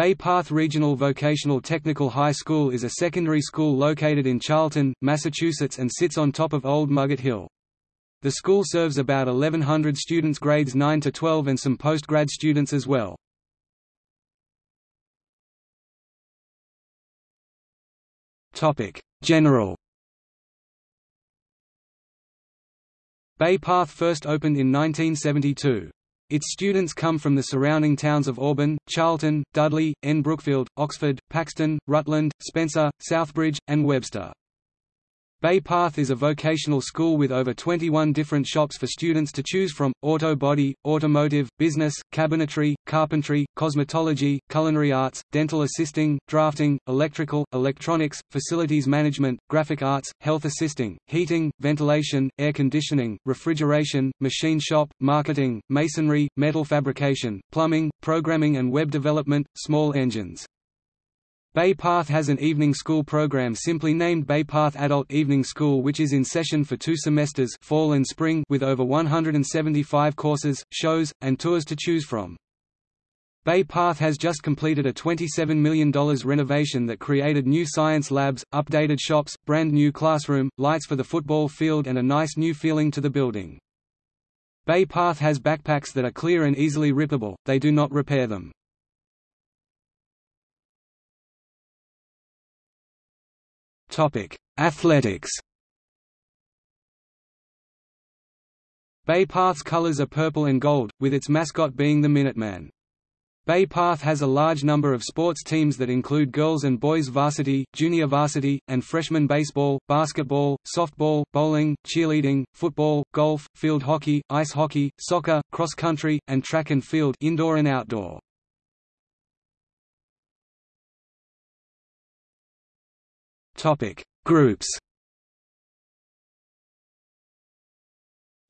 Bay Path Regional Vocational Technical High School is a secondary school located in Charlton, Massachusetts and sits on top of Old Muggett Hill. The school serves about 1,100 students grades 9 to 12 and some postgrad students as well. General Bay Path first opened in 1972. Its students come from the surrounding towns of Auburn, Charlton, Dudley, N. Brookfield, Oxford, Paxton, Rutland, Spencer, Southbridge, and Webster. Bay Path is a vocational school with over 21 different shops for students to choose from, auto body, automotive, business, cabinetry, carpentry, cosmetology, culinary arts, dental assisting, drafting, electrical, electronics, facilities management, graphic arts, health assisting, heating, ventilation, air conditioning, refrigeration, machine shop, marketing, masonry, metal fabrication, plumbing, programming and web development, small engines. Bay Path has an evening school program simply named Bay Path Adult Evening School which is in session for two semesters fall and spring with over 175 courses, shows, and tours to choose from. Bay Path has just completed a $27 million renovation that created new science labs, updated shops, brand new classroom, lights for the football field and a nice new feeling to the building. Bay Path has backpacks that are clear and easily rippable, they do not repair them. Topic: Athletics. Bay Path's colors are purple and gold, with its mascot being the Minuteman. Bay Path has a large number of sports teams that include girls and boys varsity, junior varsity, and freshman baseball, basketball, softball, bowling, cheerleading, football, golf, field hockey, ice hockey, soccer, cross country, and track and field indoor and outdoor. Topic: Groups.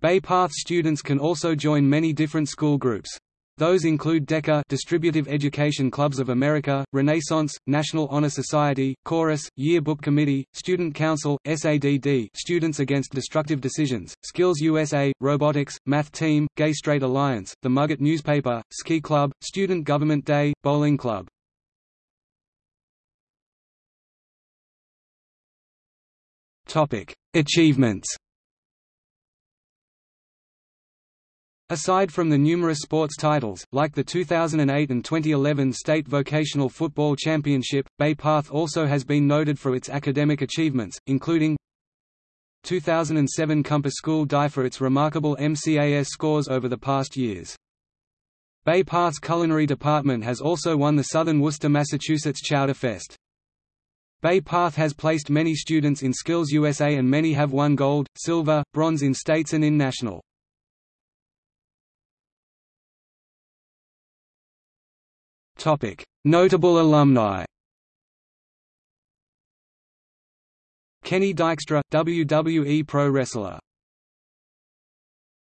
Bay Path students can also join many different school groups. Those include DECA Distributive Education Clubs of America, Renaissance, National Honor Society, Chorus, Yearbook Committee, Student Council, SADD Students Against Destructive Decisions, Skills USA, Robotics, Math Team, Gay Straight Alliance, The Mugget Newspaper, Ski Club, Student Government Day, Bowling Club. Achievements. Aside from the numerous sports titles, like the 2008 and 2011 State Vocational Football Championship, Bay Path also has been noted for its academic achievements, including 2007 Compass School Die for its remarkable MCAS scores over the past years. Bay Path's culinary department has also won the Southern Worcester Massachusetts Chowder Fest. Bay Path has placed many students in Skills USA and many have won gold, silver, bronze in states and in national. Notable alumni Kenny Dykstra, WWE pro wrestler